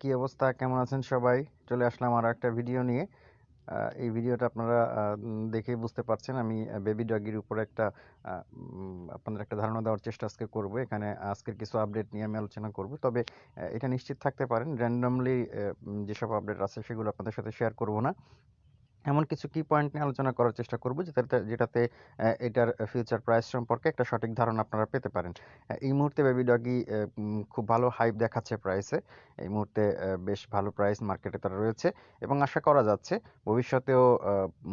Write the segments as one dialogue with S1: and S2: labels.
S1: কি অবস্থা? কেমন আছেন সবাই? চলে আসলাম আর একটা ভিডিও নিয়ে এই ভিডিওটা আপনারা দেখেই বুঝতে পারছেন। আমি বেবি ডগির উপরে একটা আপনাদের একটা ধারণা দেওয়ার চেষ্টা আজকে করব। এখানে আজকের কিছু আপডেট নিয়ে আমি আলোচনা করব। তবে এটা নিশ্চিত থাকতে পারেন র্যান্ডমলি যেসব আপডেট আছে সেগুলো আপনাদের সাথে শেয়ার করব না। এমন কিছু কি পয়েন্ট নিয়ে আলোচনা করার চেষ্টা করব যেটাতে যেটাতে এটার ফিউচার প্রাইস সম্পর্কে একটা সঠিক ধারণা আপনারা পেতে পারেন। এই মুহূর্তে বেবি ডগি খুব ভালো হাইপ দেখাচ্ছে প্রাইসে এই মুহূর্তে বেশ ভালো প্রাইস মার্কেটে তারা রয়েছে এবং আশা করা যাচ্ছে ভবিষ্যতেও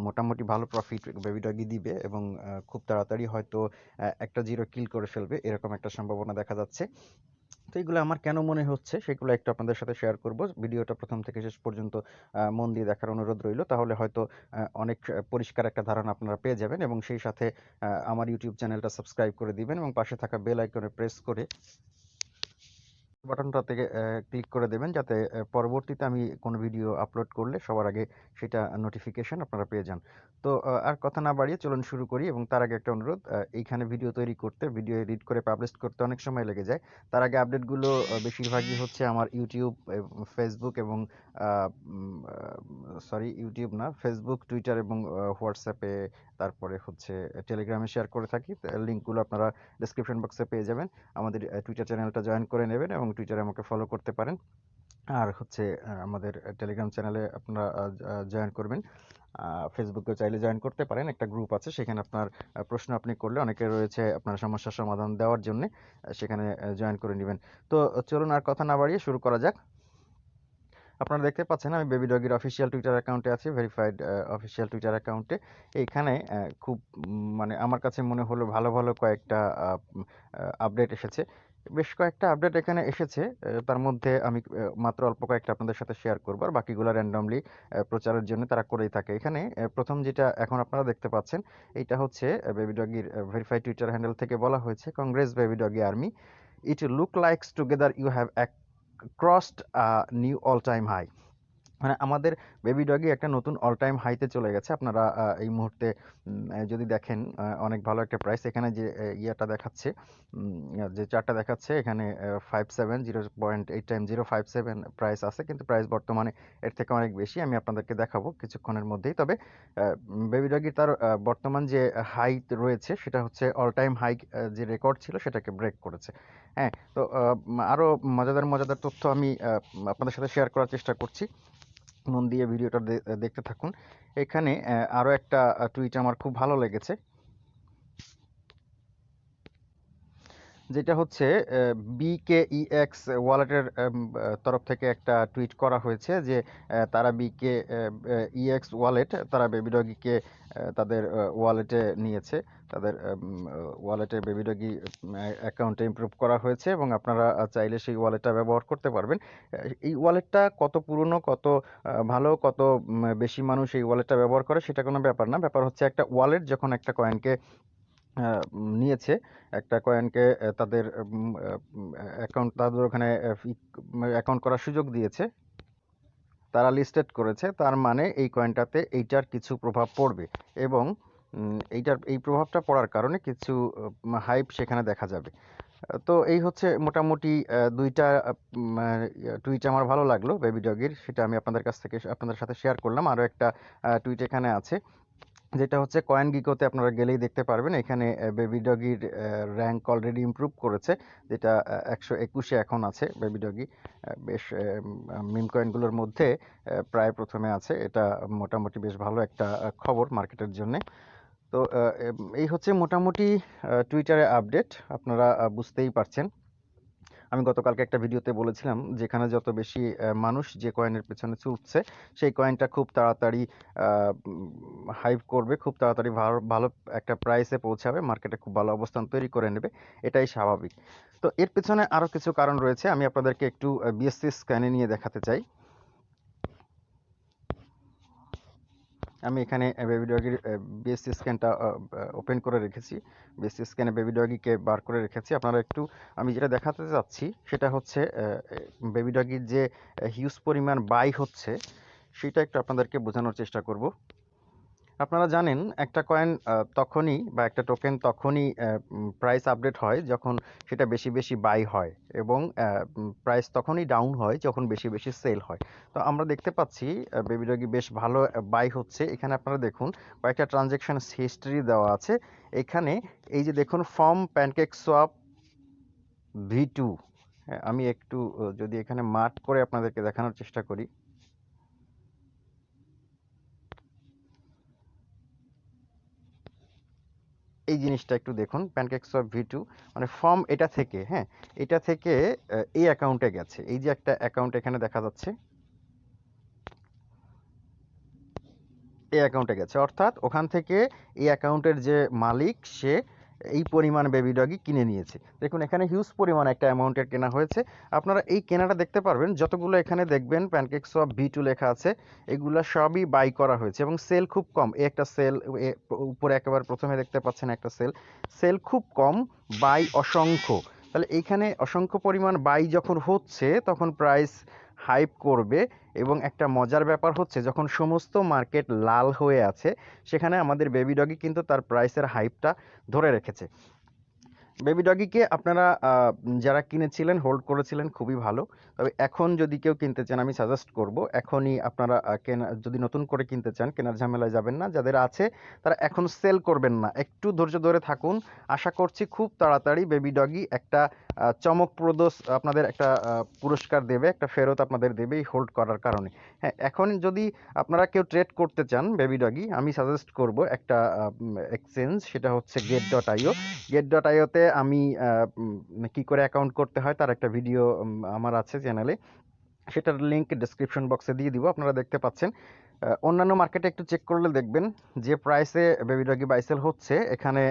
S1: মোটামুটি ভালো প্রফিট বেবি ডগি দিবে এবং খুব তাড়াতাড়ি হয়তো একটা জিরো কিল করে ফেলবে, এরকম একটা সম্ভাবনা দেখা যাচ্ছে। তো এগুলো আমার কেন মনে হচ্ছে সেগুলো একটু আপনাদের সাথে শেয়ার করব। ভিডিওটা প্রথম থেকে শেষ পর্যন্ত মন দিয়ে দেখার অনুরোধ রইল। তাহলে হয়তো অনেক পরিষ্কার একটা ধারণা আপনারা পেয়ে যাবেন এবং সেই সাথে আমার ইউটিউব চ্যানেলটা সাবস্ক্রাইব করে দিবেন এবং পাশে থাকা বেল আইকনে প্রেস করে বাটনটা থেকে ক্লিক করে দেবেন যাতে পরবর্তীতে আমি কোনো ভিডিও আপলোড করলে সবার আগে সেটা নোটিফিকেশন আপনারা পেয়ে যান। তো আর কথা না বাড়িয়ে চলুন শুরু করি এবং তার আগে একটা অনুরোধ এইখানে ভিডিও তৈরি করতে ভিডিও এডিট করে পাবলিশ করতে অনেক সময় লেগে যায়। তার আগে আপডেটগুলো বেশিরভাগই হচ্ছে আমার ইউটিউব ফেসবুক এবং সরি ইউটিউব না ফেসবুক টুইটার এবং হোয়াটসঅ্যাপে তারপরে হচ্ছে টেলিগ্রামে শেয়ার করে থাকি। লিঙ্কগুলো আপনারা ডিসক্রিপশন বক্সে পেয়ে যাবেন। আমাদের টুইটার চ্যানেলটা জয়েন করে নেবেন এবং টুইটারে আমাকে ফলো করতে পারেন। আর হচ্ছে আমাদের টেলিগ্রাম চ্যানেলে আপনারা জয়েন করবেন। ফেসবুকে চাইলে জয়েন করতে পারেন। একটা গ্রুপ আছে, সেখানে আপনার প্রশ্ন আপনি করলে অনেকে রয়েছে আপনার সমস্যার সমাধান দেওয়ার জন্য সেখানে জয়েন করে নেবেন। তো চলুন আর কথা না বাড়িয়ে শুরু করা যাক। আপনারা দেখতে পাচ্ছেন, আমি বেবি ডগির অফিসিয়াল টুইটার অ্যাকাউন্টে আছি ভেরিফাইড অফিসিয়াল টুইটার অ্যাকাউন্টে এইখানে খুব মানে আমার কাছে মনে হলো ভালো ভালো কয়েকটা আপডেট এসেছে। বেশ কয়েকটা আপডেট এখানে এসেছে তার মধ্যে আমি মাত্র অল্প কয়েকটা আপনাদের সাথে শেয়ার করব, আর বাকিগুলো র্যান্ডমলি প্রচারের জন্য তারা করেই থাকে। এখানে প্রথম যেটা এখন আপনারা দেখতে পাচ্ছেন, এইটা হচ্ছে বেবি ডগির ভেরিফাইড টুইটার হ্যান্ডেল থেকে বলা হয়েছে congress baby Doge army it look likes together you have crossed new all time high মানে আমাদের বেবি ডগি একটা নতুন অল টাইম হাইতে চলে গেছে। আপনারা এই মুহূর্তে যদি দেখেন অনেক ভালো একটা প্রাইস এখানে যে ইয়েটা দেখাচ্ছে যে চারটা দেখাচ্ছে, এখানে five seven zero point eight time zero five seven price আছে। কিন্তু প্রাইস বর্তমানে এর থেকে অনেক বেশি। আমি আপনাদেরকে দেখাবো কিছুক্ষণের মধ্যেই। তবে বেবি ডগি তার বর্তমান যে হাই রয়েছে, সেটা হচ্ছে অল টাইম হাই যে রেকর্ড ছিল, সেটাকে ব্রেক করেছে। হ্যাঁ তো আরও মজাদার মজাদার তথ্য আমি আপনাদের সাথে শেয়ার করার চেষ্টা করছি। মন দিয়ে ভিডিওটা দেখতে থাকুন। এখানে আরও একটা টুইট আমার খুব ভালো লেগেছে। যেটা হচ্ছে বিকেইএক্স ওয়ালেটের তরফ থেকে একটা টুইট করা হয়েছে যে তারা বিকে ইএক্স ওয়ালেট, তারা বেবি ডগিকে তাদের ওয়ালেটে নিয়েছে। তাদের ওয়ালেটে বেবি ডগি অ্যাকাউন্টে ইমপ্রুভ করা হয়েছে এবং আপনারা চাইলে সেই ওয়ালেটটা ব্যবহার করতে পারবেন। এই ওয়ালেটটা কত পুরনো, কত ভালো, কত বেশি মানুষ এই ওয়ালেটটা ব্যবহার করে, সেটা কোনো ব্যাপার না। ব্যাপার হচ্ছে একটা ওয়ালেট যখন একটা কয়েনকে নিয়েছে। একটা কয়েনকে তাদের অ্যাকাউন্ট তাদের ওখানে অ্যাকাউন্ট করার সুযোগ দিয়েছে। তারা লিস্টেড করেছে। তার মানে এই কয়েনটাতে এইটার কিছু প্রভাব পড়বে এবং এইটার, এই প্রভাবটা পড়ার কারণে কিছু হাইপ সেখানে দেখা যাবে। তো এই হচ্ছে মোটামুটি দুইটা টুইট আমার ভালো লাগল বেবি ডগির সেটা আমি আপনাদের কাছ থেকে, আপনাদের সাথে শেয়ার করলাম। আরও একটা টুইট এখানে আছে। যেটা হচ্ছে কয়েন গিকোতে আপনারা গেলেই দেখতে পারবেন। এখানে বেবি ডগির র্যাঙ্ক অলরেডি ইমপ্রুভ করেছে, যেটা একশো একুশে এখন আছে বেবি ডগি। বেশ মিম কয়েনগুলোর মধ্যে প্রায় প্রথমে আছে। এটা মোটামুটি বেশ ভালো একটা খবর মার্কেটের জন্য। তো এই হচ্ছে মোটামুটি টুইটারে আপডেট। আপনারা বুঝতেই পারছেন। আমি গতকালকে একটা ভিডিওতে বলেছিলাম যেখানে যত বেশি মানুষ যে কয়েনের পেছনে ছুটছে সেই কয়েনটা খুব তাড়াতাড়ি হাইপ করবে, খুব তাড়াতাড়ি ভালো ভালো একটা প্রাইসে পৌঁছাবে মার্কেটে খুব ভালো অবস্থান তৈরি করে নেবে, এটাই স্বাভাবিক। তো এর পেছনে আরও কিছু কারণ রয়েছে, আমি আপনাদেরকে একটু বিএসসি স্ক্যানে নিয়ে দেখাতে চাই। আমি এখানে বেবি ডগির বিএসসি স্ক্যানটা ওপেন করে রেখেছি। বেস স্ক্যানে বেবি ডগিকে বার করে রেখেছি। আপনারা একটু, আমি যেটা দেখাতে চাচ্ছি, সেটা হচ্ছে বেবি ডগির যে হিউজ পরিমাণ বাই হচ্ছে, সেটা একটু আপনাদেরকে বোঝানোর চেষ্টা করব। আপনারা জানেন, একটা কয়েন তখনই বা একটা টোকেন তখনই প্রাইস আপডেট হয় যখন সেটা বেশি বেশি বাই হয় এবং প্রাইস তখনই ডাউন হয় যখন বেশি বেশি সেল হয়। তো আমরা দেখতে পাচ্ছি বেবি ডগি বেশ ভালো বাই হচ্ছে। এখানে আপনারা দেখুন, কয়েকটা ট্রানজ্যাকশন হিস্ট্রি দেওয়া আছে। এখানে এই যে দেখুন form pancake swap V two আমি একটু যদি এখানে মার্ক করে আপনাদেরকে দেখানোর চেষ্টা করি। এই জিনিসটা একটু দেখুন প্যানকেক্স অফ ভি টু মানে ফর্ম এটা থেকে হ্যাঁ এটা থেকে এই অ্যাকাউন্টে গেছে। এই যে একটা অ্যাকাউন্ট এখানে দেখা যাচ্ছে, এই অ্যাকাউন্টে গেছে। অর্থাৎ ওখান থেকে এই অ্যাকাউন্টের যে মালিক, সে এই পরিমাণ বেবি ডগি কিনে নিয়েছে। দেখুন, এখানে হিউজ পরিমাণ একটা অ্যামাউন্টের কেনা হয়েছে। আপনারা এই কেনাটা দেখতে পারবেন। যতগুলো এখানে দেখবেন প্যানকেক্স অফ ভি টু লেখা আছে, এগুলো সবই বাই করা হয়েছে এবং সেল খুব কম। একটা সেল উপরে একেবারে প্রথমে দেখতে পাচ্ছেন একটা সেল সেল খুব কম বাই অসংখ্য। তাহলে এইখানে অসংখ্য পরিমাণ বাই যখন হচ্ছে, তখন প্রাইস হাইপ করবে এবং একটা মজার ব্যাপার হচ্ছে যখন সমস্ত মার্কেট লাল হয়ে আছে, সেখানে আমাদের বেবি ডগি কিন্তু তার প্রাইসের হাইপটা ধরে রেখেছে। বেবি ডগিকে আপনারা যারা কিনেছিলেন হোল্ড করেছিলেন, খুবই ভালো। তবে এখন যদি কেউ কিনতে চান, আমি সাজেস্ট করব, এখনই আপনারা কেনা, যদি নতুন করে কিনতে চান, কেনার ঝামেলায় যাবেন না। যাদের আছে, তারা এখন সেল করবেন না। একটু ধৈর্য ধরে থাকুন। আশা করছি খুব তাড়াতাড়ি বেবি ডগি একটা চমকপ্রদ, আপনাদের একটা পুরস্কার দেবে, একটা ফেরত আপনাদের দেবে এই হোল্ড করার কারণে। হ্যাঁ এখন যদি আপনারা কেউ ট্রেড করতে চান বেবি ডগি আমি সাজেস্ট করব একটা এক্সচেঞ্জ সেটা হচ্ছে gate dot IO gate dot আইওতে আমি কি করে অ্যাকাউন্ট করতে হয় তার একটা ভিডিও আমার আছে চ্যানেলে সেটার লিঙ্ক ডিসক্রিপশন বক্সে দিয়ে দিব, আপনারা দেখতে পাচ্ছেন। অন্যান্য মার্কেটে একটু চেক করলে দেখবেন যে প্রাইসে বেবি ডগি বাইসেল হচ্ছে। এখানে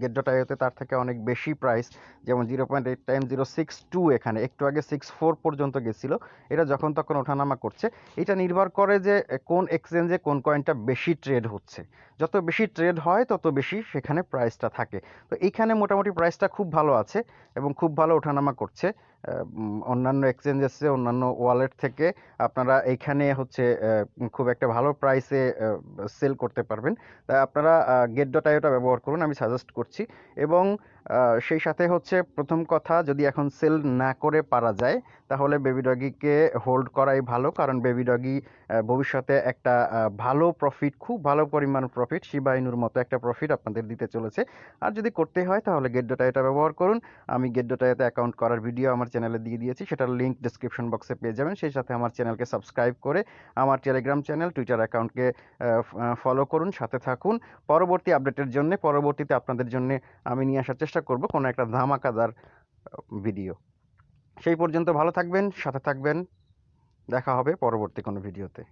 S1: গেট ডট আইওতে তার থেকে অনেক বেশি প্রাইস যেমন zero point eight time zero six two এখানে, একটু আগে সিক্স ফোর পর্যন্ত গেছিল। এটা যখন তখন ওঠানামা করছে। এটা নির্ভর করে যে, কোন এক্সচেঞ্জে কোন কয়েনটা বেশি ট্রেড হচ্ছে। যত বেশি ট্রেড হয়, তত বেশি সেখানে প্রাইসটা থাকে। তো এইখানে মোটামুটি প্রাইসটা খুব ভালো আছে এবং খুব ভালো ওঠানামা করছে। অন্যান্য এক্সচেঞ্জেসে অন্যান্য ওয়ালেট থেকে আপনারা এইখানে হচ্ছে খুব একটা ভালো প্রাইসে সেল করতে পারবেন। তাই আপনারা গেট ডট আইওটা ব্যবহার করুন, আমি সাজেস্ট করছি। এবং সেই সাথে হচ্ছে প্রথম কথা, যদি এখন সেল না করে পারা যায়, তাহলে বেবি ডগিকে হোল্ড করাই ভালো। কারণ বেবি ডগি ভবিষ্যতে একটা ভালো প্রফিট খুব ভালো পরিমাণ প্রফিট শিবাইনুর মতো একটা প্রফিট আপনাদের দিতে চলেছে। আর যদি করতে হয়, তাহলে গেট ডোটাইটা ব্যবহার করুন। আমি গেট ডোটাইতে অ্যাকাউন্ট করার ভিডিও আমার চ্যানেলে দিয়ে দিয়েছি, সেটার লিঙ্ক ডিসক্রিপশন বক্সে পেয়ে যাবেন। সেই সাথে আমার চ্যানেলকে সাবস্ক্রাইব করে আমার টেলিগ্রাম চ্যানেল টুইটার অ্যাকাউন্টকে ফলো করুন, সাথে থাকুন। পরবর্তী আপডেটের জন্য, পরবর্তীতে আপনাদের জন্য আমি নিয়ে আসার চেষ্টা করব কোনো একটা ধামাকাদার ভিডিও সেই পর্যন্ত ভালো থাকবেন, সাথে থাকবেন। দেখা হবে পরবর্তী কোনো ভিডিওতে